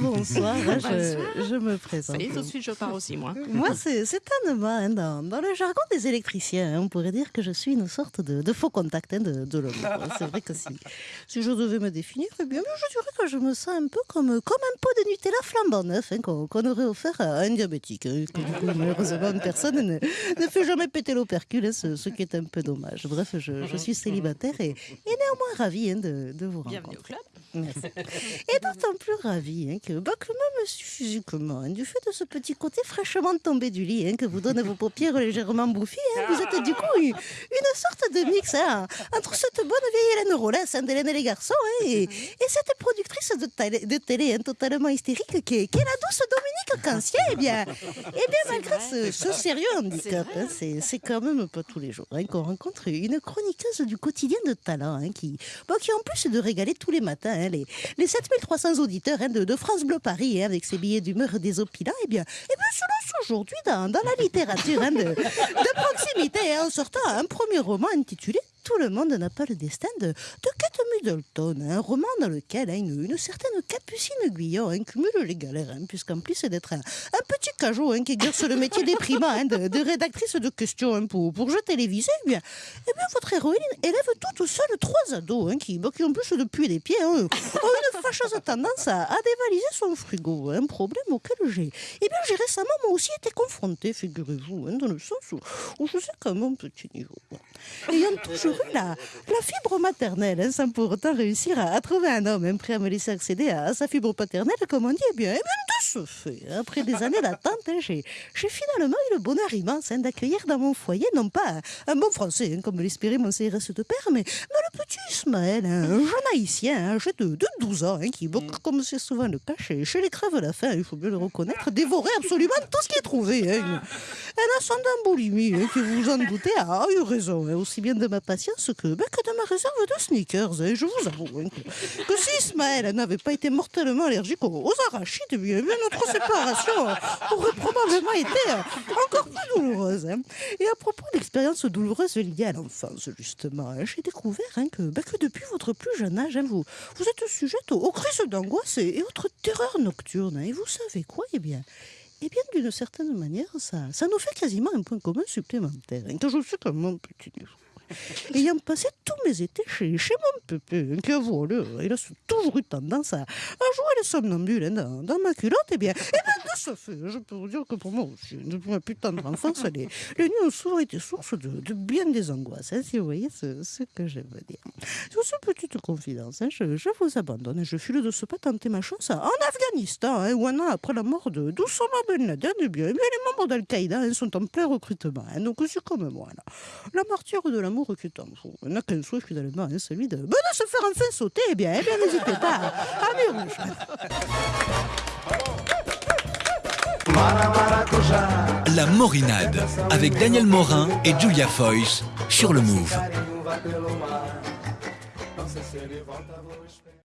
bonsoir. Hein, je, je, me présente. Ça y est, tout de suite, je pars aussi, moi. Moi, c'est certainement, hein, dans, dans, le jargon des électriciens, hein, on pourrait dire que je suis une sorte de, de faux contact hein, de, de l'homme. c'est vrai que si, si je devais me définir, eh bien, je dirais que je me sens un peu comme, comme un pot de Nutella flambant neuf hein, qu'on qu aurait offert à un diabétique. Hein, que, du coup, malheureusement, personne ne, ne fait jamais péter l'opercule, ce, ce, qui est un peu dommage. Bref, je, je suis célibataire et, et néanmoins ravie de, de vous rencontrer. Bienvenue au club. Merci. Et d'autant plus ravie hein, que, bah, même physiquement, hein, du fait de ce petit côté fraîchement tombé du lit hein, que vous donnent vos paupières légèrement bouffies, hein, vous êtes du coup une, sorte de mix hein, entre cette bonne vieille Hélène Rollès d'Hélène et les garçons et, et, cette productrice de, télé, de totalement hystérique qui qui est, la douce Dominique Cancier. Eh bien, eh bien malgré ce, ce, sérieux handicap, c'est quand même pas tous les jours qu'on rencontre une chroniqueuse du quotidien de talent qui, bon, qui en plus de régaler tous les matins les, les 7300 auditeurs hein, de, de, France Bleu Paris, hein, avec ses billets d'humeur désopilants, eh bien, eh bien, se lance aujourd'hui dans, dans, la littérature hein, de, de, proximité en sortant un premier roman intitulé tout le monde n'a pas le destin de, Kate Middleton, un roman dans lequel hein, une, certaine Capucine Guillon hein, cumule les galères, hein, puisqu'en plus d'être un, petit cajot qui exerce le métier déprimant de, de, rédactrice de questions pour, pour télévisés, eh bien, eh bien, votre héroïne élève toute seule trois ados qui, qui, en plus depuis les pieds, ont une fâcheuse tendance à, à, dévaliser son frigo, un problème auquel j'ai eh bien, j'ai récemment moi aussi été confrontée, figurez-vous, dans le sens où, où je sais qu'à mon petit niveau, ayant toujours la, la, fibre maternelle, hein, sans pour autant réussir à, à, trouver un homme hein, prêt à me laisser accéder à, à, sa fibre paternelle, comme on dit, eh bien, eh bien de ce fait, après des années d'attente, hein, j'ai finalement eu le bonheur immense d'accueillir dans mon foyer, non pas un bon français, comme l'espérait mon CRS de père, mais, mais le petit Ismaël, un jeune haïtien, âgé de, de 12 ans, qui, bon, comme c'est souvent le cas chez, chez les crèves la faim, il faut bien le reconnaître, dévorait absolument tout ce qui est trouvé. Un ascendant boulimie, qui vous en doutez, a eu raison, aussi bien de ma patience que, ben, que de ma réserve de sneakers. Et je vous avoue hein, que, si Ismaël n'avait pas été mortellement allergique aux, arachides, eh bien, notre séparation aurait probablement été encore plus douloureuse. Hein. Et à propos d'expériences douloureuses liées à l'enfance, justement, j'ai découvert hein, que, ben, que depuis votre plus jeune âge, vous, êtes sujette aux, aux crises d'angoisse et, et, autres terreurs nocturnes. Et vous savez quoi Eh bien, eh bien, d'une certaine manière, ça, ça nous fait quasiment un point commun supplémentaire, que je sais comme mon petit. Ayant passé tous mes étés chez, chez mon pépé, qui voilà, il a toujours eu tendance à, jouer les somnambules hein, dans, dans, ma culotte, et bien, et bien de ce fait, je peux vous dire que pour moi aussi, depuis ma putain d'enfance, les, les nuits ont souvent été source de, de bien des angoisses, hein, si vous voyez ce, ce que je veux dire. Sur cette petite confidence, hein, je, vous abandonne, je file de ce pas tenter ma chance en Afghanistan, hein, où un an après la mort de d'Oussama Ben Laden, et bien, les membres d'Al-Qaïda sont en plein recrutement, donc c'est comme moi, la martyre de l'amour qui est en. On n'a qu'un souhait finalement, hein, celui de, ben, de se faire enfin sauter. Eh bien, eh bien n'hésitez pas à, rejoindre. La Morinade avec Daniel Morin et Julia Foyce sur le Move.